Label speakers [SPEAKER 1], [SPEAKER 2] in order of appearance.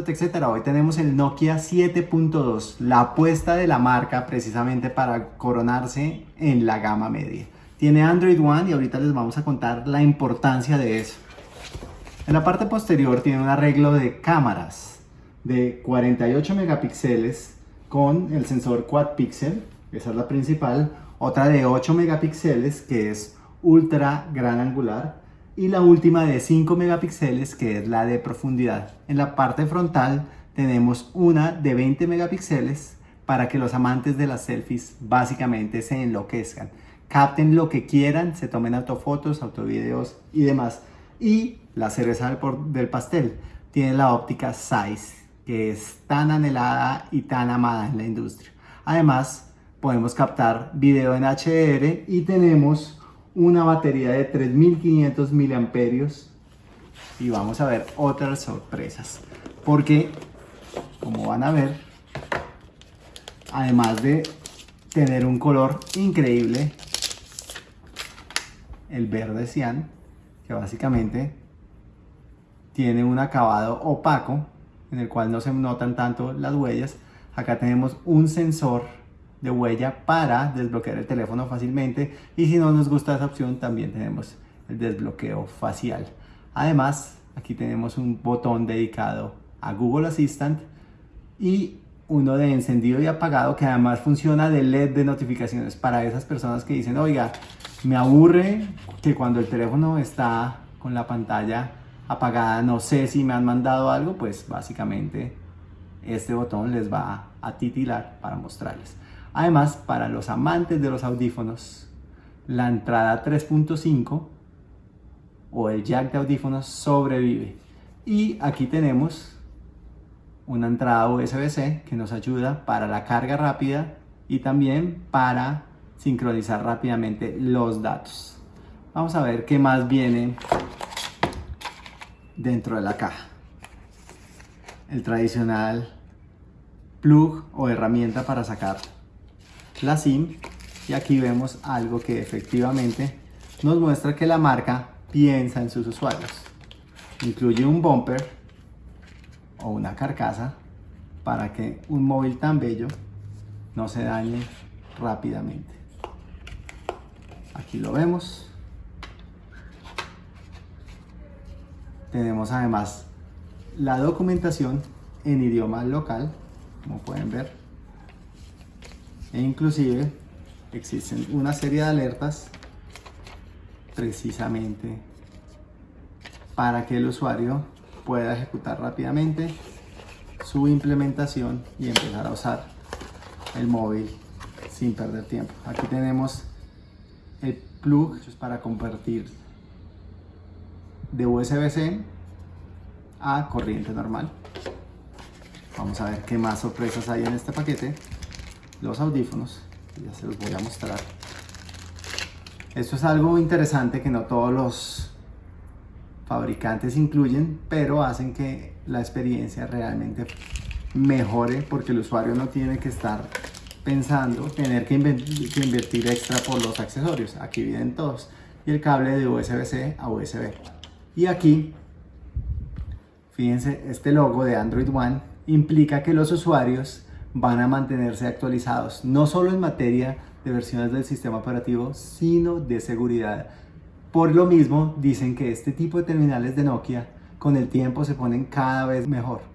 [SPEAKER 1] TechCetera, hoy tenemos el Nokia 7.2, la apuesta de la marca precisamente para coronarse en la gama media. Tiene Android One y ahorita les vamos a contar la importancia de eso. En la parte posterior tiene un arreglo de cámaras de 48 megapíxeles con el sensor quad pixel, esa es la principal, otra de 8 megapíxeles que es ultra gran angular y la última de 5 megapíxeles que es la de profundidad. En la parte frontal tenemos una de 20 megapíxeles para que los amantes de las selfies básicamente se enloquezcan, capten lo que quieran, se tomen autofotos, autovideos y demás. Y la cereza del, pastel tiene la óptica Size, que es tan anhelada y tan amada en la industria. Además, podemos captar video en HDR y tenemos una batería de 3500 miliamperios y vamos a ver otras sorpresas. Porque como van a ver además de tener un color increíble el verde cian que básicamente tiene un acabado opaco en el cual no se notan tanto las huellas acá tenemos un sensor de huella para desbloquear el teléfono fácilmente y si no nos gusta esa opción también tenemos el desbloqueo facial. Además aquí tenemos un botón dedicado a Google Assistant y uno de encendido y apagado que además funciona de LED de notificaciones para esas personas que dicen oiga me aburre que cuando el teléfono está con la pantalla apagada no sé si me han mandado algo pues básicamente este botón les va a titilar para mostrarles Además, para los amantes de los audífonos, la entrada 3.5 o el jack de audífonos sobrevive. Y aquí tenemos una entrada USB-C que nos ayuda para la carga rápida y también para sincronizar rápidamente los datos. Vamos a ver qué más viene dentro de la caja. El tradicional plug o herramienta para sacar la SIM y aquí vemos algo que efectivamente nos muestra que la marca piensa en sus usuarios. Incluye un bumper o una carcasa para que un móvil tan bello no se dañe rápidamente. Aquí lo vemos. Tenemos además la documentación en idioma local, como pueden ver e inclusive existen una serie de alertas precisamente para que el usuario pueda ejecutar rápidamente su implementación y empezar a usar el móvil sin perder tiempo. Aquí tenemos el plug para convertir de USB-C a corriente normal. Vamos a ver qué más sorpresas hay en este paquete los audífonos, ya se los voy a mostrar. Esto es algo interesante que no todos los fabricantes incluyen, pero hacen que la experiencia realmente mejore porque el usuario no tiene que estar pensando tener que, invertir extra por los accesorios. Aquí vienen todos. Y el cable de USB-C a USB. Y aquí, fíjense, este logo de Android One implica que los usuarios van a mantenerse actualizados, no solo en materia de versiones del sistema operativo, sino de seguridad. Por lo mismo, dicen que este tipo de terminales de Nokia con el tiempo se ponen cada vez mejor.